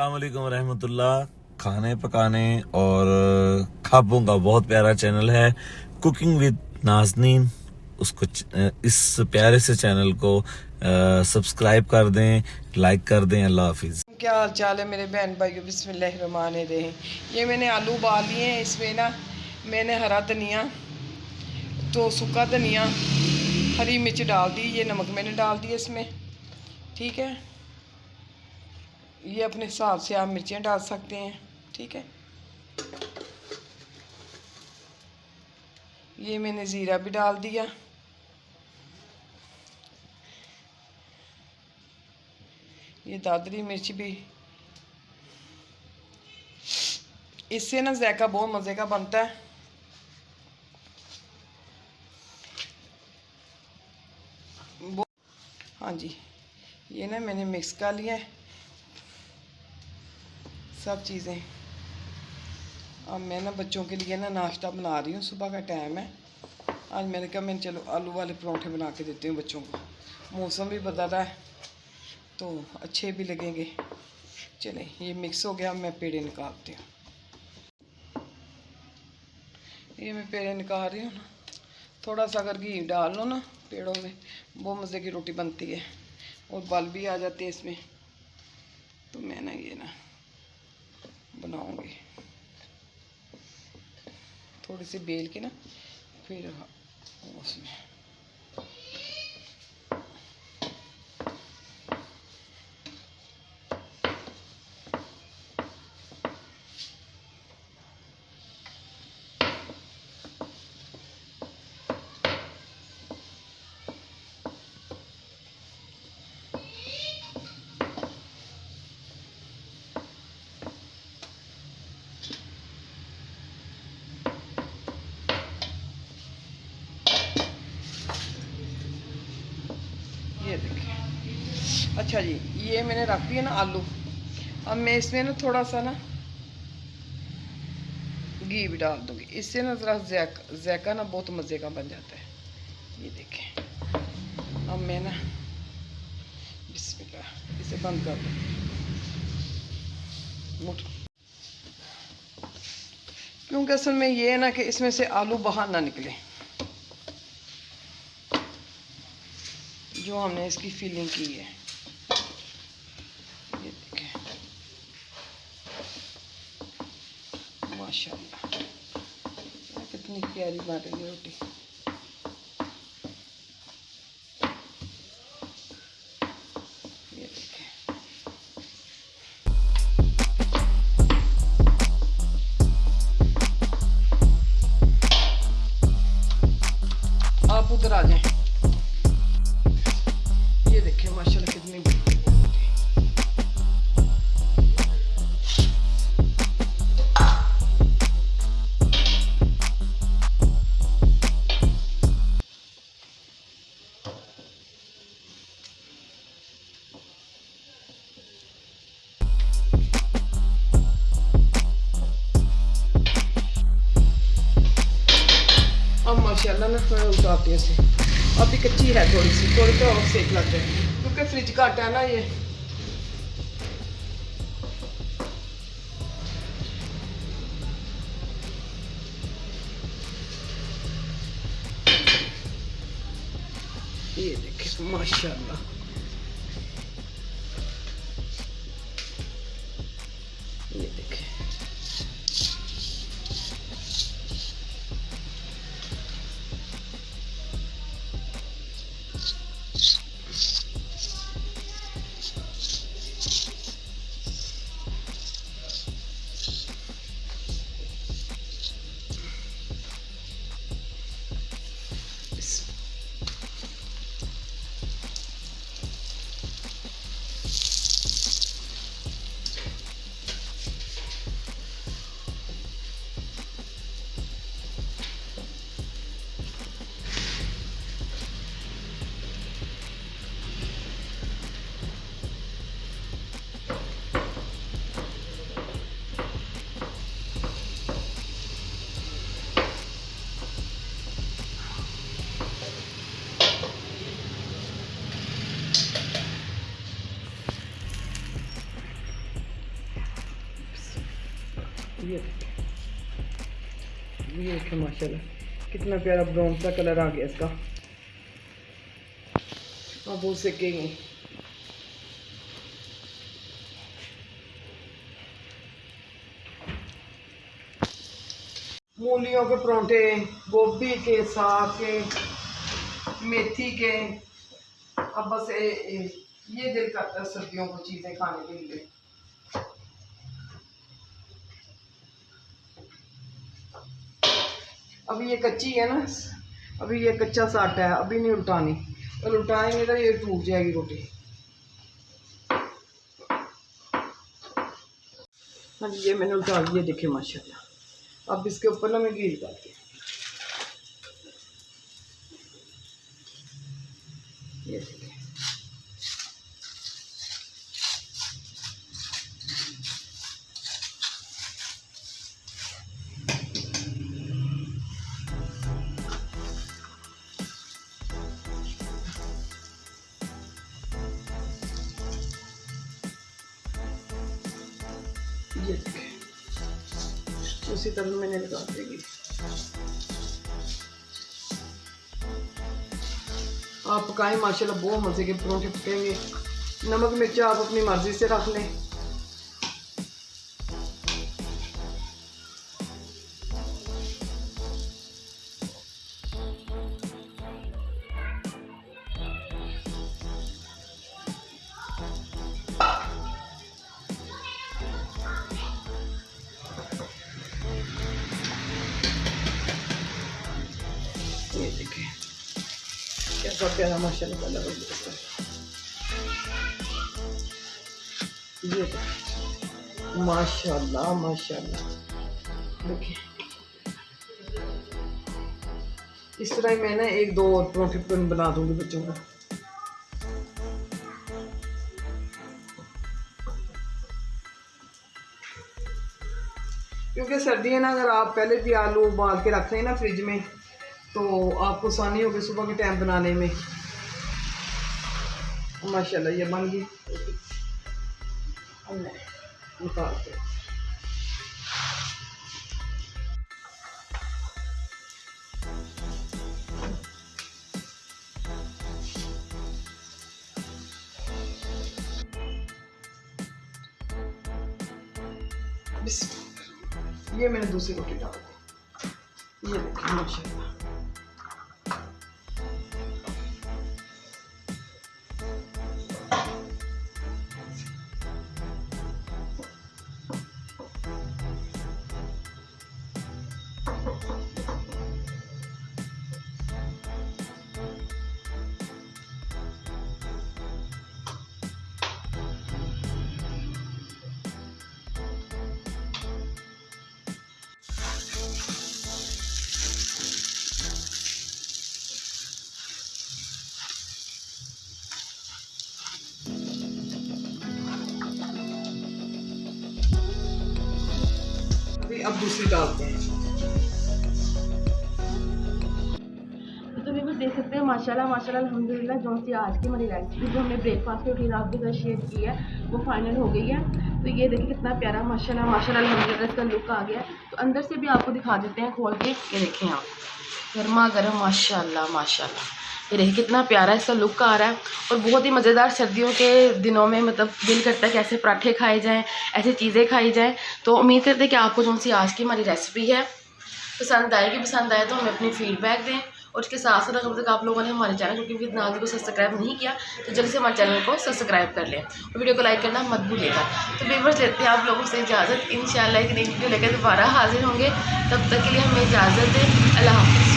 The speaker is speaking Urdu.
السلام علیکم ورحمۃ اللہ۔ کھانے پکانے اور کھابوں کا بہت پیارا چینل ہے۔ کوکنگ ود نازنین اس کو اس پیارے سے چینل کو سبسکرائب کر دیں، لائک کر دیں۔ اللہ حافظ۔ کیا حال چال ہے میرے بہن بھائیو؟ بسم اللہ الرحمن الرحیم۔ یہ میں نے آلو ابال لیے ہیں۔ اس میں نا میں نے ہرا دھنیا، تو سکا دھنیا، ہری مرچ ڈال دی، یہ نمک میں نے ڈال دیا اس میں۔ ٹھیک ہے؟ یہ اپنے حساب سے آپ مرچیں ڈال سکتے ہیں، ٹھیک ہے؟ یہ میں نے زیرہ بھی ڈال دیا۔ یہ دادری مرچ بھی۔ اس سے نا ذائقہ بہت مزے کا بنتا ہے۔ ہاں جی یہ نا میں نے مکس کر لیا ہے۔ سب چیزیں۔ اب میں نا بچوں کے لیے نا ناشتہ بنا رہی ہوں، صبح کا ٹائم ہے۔ آج میں نے کہا میں چلو آلو والے پروٹھے بنا کے دیتی ہوں بچوں کو۔ موسم بھی بدل رہا ہے، تو اچھے بھی لگیں گے۔ چلیں، یہ مکس ہو گیا میں پیڑے نکالتی ہوں۔ یہ میں پیڑے نکال رہی ہوں نا۔ تھوڑا سا اگر گھی ڈال لو نا پیڑوں میں، بہت مزے کی روٹی بنتی ہے۔ اور بل بھی آ جاتے ہیں اس میں۔ تو میں نا یہ نا بناؤں گی۔ تھوڑی سی بیل کے نا پھر اس میں یہ دیکھیں اچھا جی یہ میں نے رکھ دیا نا آلو۔ اب میں اس میں نا تھوڑا سا نا گھی بھی ڈال دوں گی۔ اس سے نا ذرا ذائقہ نا بہت مزے کا بن جاتا ہے۔ یہ دیکھیں۔ اب میں نا بسم اللہ اسے بند کر دوں۔ مٹھ۔ کیونکہ اصل میں یہ ہے نا کہ اس میں سے آلو باہر نہ نکلے۔ جو ہم نے اس کی فیلنگ کی ہے یہ دیکھیں ماشاء اللہ کتنی پیاری بن رہی ہے روٹی آپ ادھر آ جائیں اب ماشاءاللہ نا میں اتارتی ہوں اسے ابھی کچی ہے تھوڑی سی تھوڑی تو اور سیک لگ جائے کیونکہ فریج کٹ ہے نا یہ یہ دیکھیں ماشاءاللہ یہ یہ یہ دیکھیں ماشاء اللہ کتنا پیارا براؤن سا کلر آ گیا اس کا۔ اب وہ سکیں گے مولیوں کے پرونٹے، گوبھی کے ساگ کے، میتھی کے۔ اب بس اے- اے- یہ دل کرتا ہے سردیوں کو چیزیں کھانے کے لیے۔ ابھی یہ کچی ہے نا، ابھی یہ کچا ساٹا ہے، ابھی نہیں الٹانی۔ اور الٹائیں گے تو یہ ٹوٹ جائے گی روٹی۔ ہاں جی یہ میں نے الٹا دیا دیکھے ماشاء اللہ اب اس کے اوپر نا میں گھی ڈالتی ہوں۔ یہ اسی طرح میں نے لگا دے گی آپ پکائیں ماشاء اللہ بہت مزے کے پرونٹے پکیں گے نمک مرچ آپ اپنی مرضی سے رکھ لیں کیسا پیارا ماشاء اللہ کلر ہو گیا اس کا یہ ماشاء اللہ ماشاء اللہ دیکھیں اس طرح میں نا ایک دو اور پروٹی بنا دوں گی بچوں کو کیونکہ سردی ہے نا اگر آپ پہلے بھی آلو ابال کے رکھ لیں نا فریج میں تو آپ کو آسانی ہوگی صبح کے ٹائم بنانے میں۔ ماشاء اللہ یہ بن گئی۔ نکالتے۔ یہ میں نے دوسری روٹی ڈال دی۔ یہ دیکھیں ماشاء اللہ اب دوسری ڈالتے ہیں تو دیکھ سکتے ہیں ماشاء اللہ ماشاء اللہ الحمد للہ جو سی آج کی ہماری ریسیپی جو ہم نے بریک فاسٹ کے روٹین آپ کے ساتھ شیئر کی ہے، وہ فائنل ہو گئی ہے۔ تو یہ دیکھیں کتنا پیارا ماشاء اللہ ماشاء اللہ الحمد للہ اس کا لک آ گیا ہے۔ تو اندر سے بھی آپ کو دکھا دیتے ہیں، کھول کے۔ یہ دیکھیں آپ۔ گرما گرم ماشاء اللہ ماشاء اللہ یہ دیکھیں کتنا پیارا اس کا لک آ رہا ہے اور بہت ہی مزیدار سردیوں کے دنوں میں مطلب دل کرتا ہے کہ ایسے پراٹھے کھائے جائیں، ایسی چیزیں کھائی جائیں۔ تو امید کرتے ہیں کہ آپ کو جو سی آج کی ہماری ریسیپی ہے پسند آئے، گی پسند آئے تو ہمیں اپنی فیڈ بیک دیں۔ اور اس کے ساتھ ساتھ اگر تک آپ لوگوں نے ہمارے چینل کیونکہ ود نازی کو سبسکرائب نہیں کیا، تو جلدی سے ہمارے چینل کو سبسکرائب کر لیں۔ اور ویڈیو کو لائک کرنا مت بھولیے گا۔ تو ویورس لیتے ہیں آپ لوگوں سے اجازت۔ ان شاء اللہ ایک نئی ویڈیو لے کر دوبارہ حاضر ہوں گے۔ تب تک کے لیے ہمیں اجازت دیں۔ اللہ حافظ۔